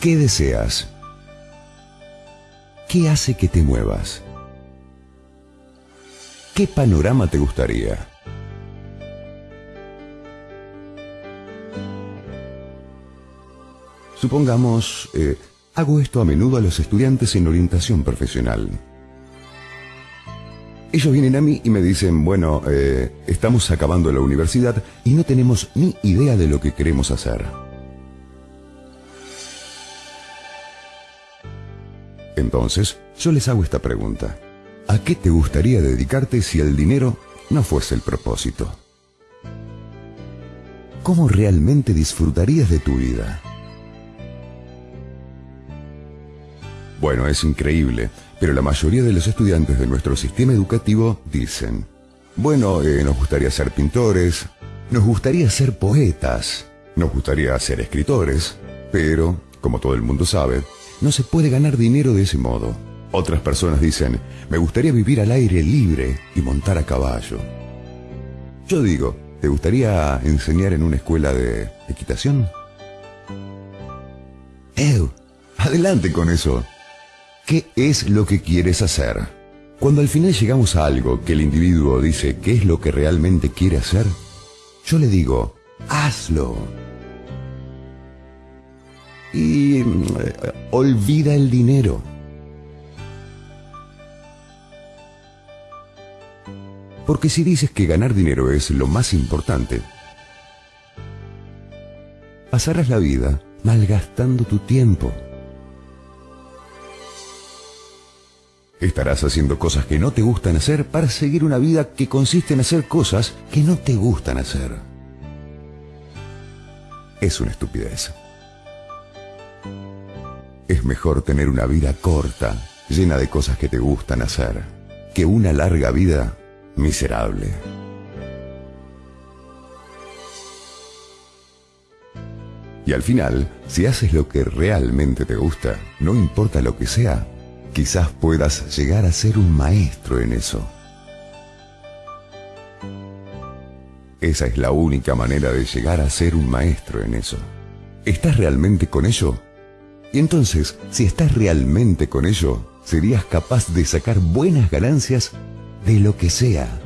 ¿Qué deseas? ¿Qué hace que te muevas? ¿Qué panorama te gustaría? Supongamos, eh, hago esto a menudo a los estudiantes en orientación profesional. Ellos vienen a mí y me dicen, bueno, eh, estamos acabando la universidad y no tenemos ni idea de lo que queremos hacer. Entonces, yo les hago esta pregunta. ¿A qué te gustaría dedicarte si el dinero no fuese el propósito? ¿Cómo realmente disfrutarías de tu vida? Bueno, es increíble, pero la mayoría de los estudiantes de nuestro sistema educativo dicen, bueno, eh, nos gustaría ser pintores, nos gustaría ser poetas, nos gustaría ser escritores, pero, como todo el mundo sabe, no se puede ganar dinero de ese modo. Otras personas dicen, me gustaría vivir al aire libre y montar a caballo. Yo digo, ¿te gustaría enseñar en una escuela de equitación? ¡Ew! Adelante con eso. ¿Qué es lo que quieres hacer? Cuando al final llegamos a algo que el individuo dice qué es lo que realmente quiere hacer, yo le digo, hazlo. Y mm, olvida el dinero. Porque si dices que ganar dinero es lo más importante, pasarás la vida malgastando tu tiempo. Estarás haciendo cosas que no te gustan hacer para seguir una vida que consiste en hacer cosas que no te gustan hacer. Es una estupidez. Es mejor tener una vida corta, llena de cosas que te gustan hacer, que una larga vida miserable. Y al final, si haces lo que realmente te gusta, no importa lo que sea, quizás puedas llegar a ser un maestro en eso. Esa es la única manera de llegar a ser un maestro en eso. ¿Estás realmente con ello? Entonces, si estás realmente con ello, serías capaz de sacar buenas ganancias de lo que sea.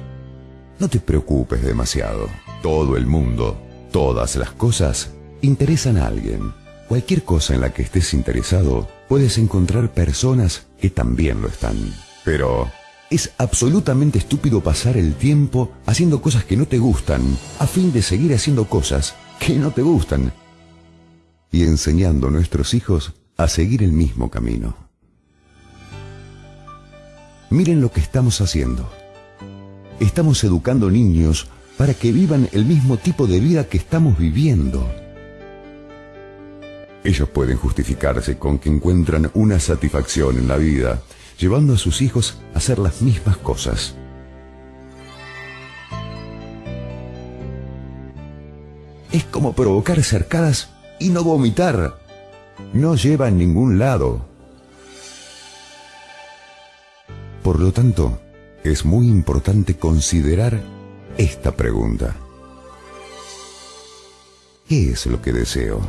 No te preocupes demasiado. Todo el mundo, todas las cosas, interesan a alguien. Cualquier cosa en la que estés interesado, puedes encontrar personas que también lo están. Pero es absolutamente estúpido pasar el tiempo haciendo cosas que no te gustan a fin de seguir haciendo cosas que no te gustan y enseñando a nuestros hijos a seguir el mismo camino. Miren lo que estamos haciendo. Estamos educando niños para que vivan el mismo tipo de vida que estamos viviendo. Ellos pueden justificarse con que encuentran una satisfacción en la vida, llevando a sus hijos a hacer las mismas cosas. Es como provocar cercadas y no vomitar. No lleva a ningún lado. Por lo tanto, es muy importante considerar esta pregunta. ¿Qué es lo que deseo?